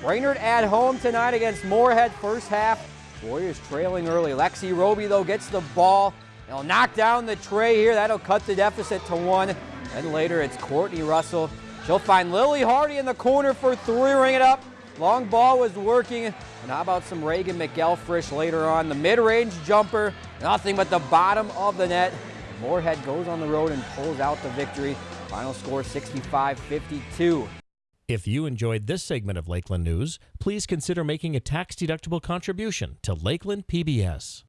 Brainerd at home tonight against Moorhead first half. Warriors trailing early. Lexi Roby, though, gets the ball. They'll knock down the trey here. That'll cut the deficit to one. Then later, it's Courtney Russell. She'll find Lily Hardy in the corner for three, ring it up. Long ball was working. And how about some Reagan McElfrish later on? The mid-range jumper, nothing but the bottom of the net. Moorhead goes on the road and pulls out the victory. Final score 65-52. If you enjoyed this segment of Lakeland News, please consider making a tax-deductible contribution to Lakeland PBS.